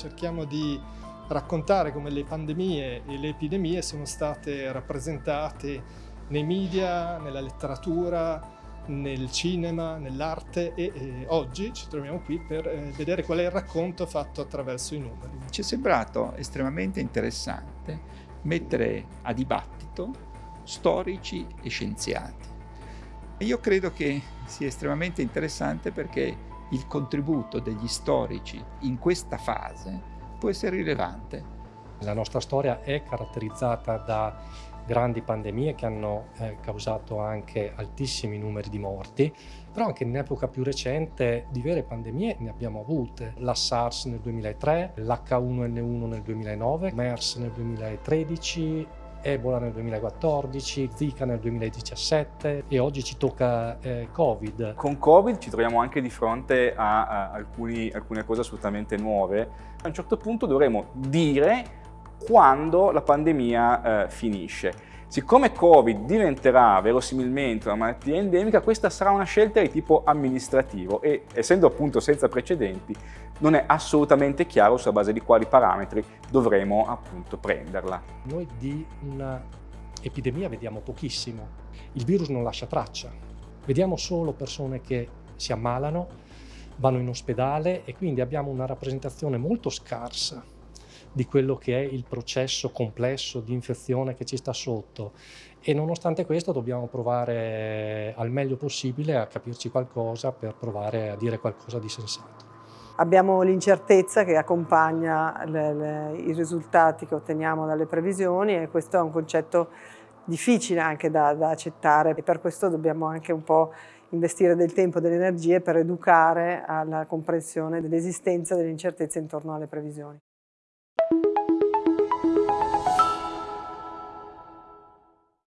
cerchiamo di raccontare come le pandemie e le epidemie sono state rappresentate nei media, nella letteratura, nel cinema, nell'arte e, e, oggi ci troviamo qui per eh, vedere qual è il racconto fatto attraverso i numeri. Ci è sembrato estremamente interessante mettere a dibattito storici e scienziati. Io credo che sia estremamente interessante perché il contributo degli storici in questa fase può essere rilevante. La nostra storia è caratterizzata da grandi pandemie che hanno eh, causato anche altissimi numeri di morti, però anche in epoca più recente di vere pandemie ne abbiamo avute. La SARS nel 2003, l'H1N1 nel 2009, MERS nel 2013, Ebola nel 2014, Zika nel 2017 e oggi ci tocca eh, Covid. Con Covid ci troviamo anche di fronte a, a alcuni, alcune cose assolutamente nuove. A un certo punto dovremo dire quando la pandemia eh, finisce. Siccome Covid diventerà verosimilmente una malattia endemica, questa sarà una scelta di tipo amministrativo e essendo appunto senza precedenti non è assolutamente chiaro sulla base di quali parametri dovremo appunto prenderla. Noi di un'epidemia vediamo pochissimo, il virus non lascia traccia, vediamo solo persone che si ammalano, vanno in ospedale e quindi abbiamo una rappresentazione molto scarsa di quello che è il processo complesso di infezione che ci sta sotto e nonostante questo dobbiamo provare al meglio possibile a capirci qualcosa per provare a dire qualcosa di sensato. Abbiamo l'incertezza che accompagna le, le, i risultati che otteniamo dalle previsioni e questo è un concetto difficile anche da, da accettare e per questo dobbiamo anche un po' investire del tempo e delle energie per educare alla comprensione dell'esistenza dell'incertezza intorno alle previsioni.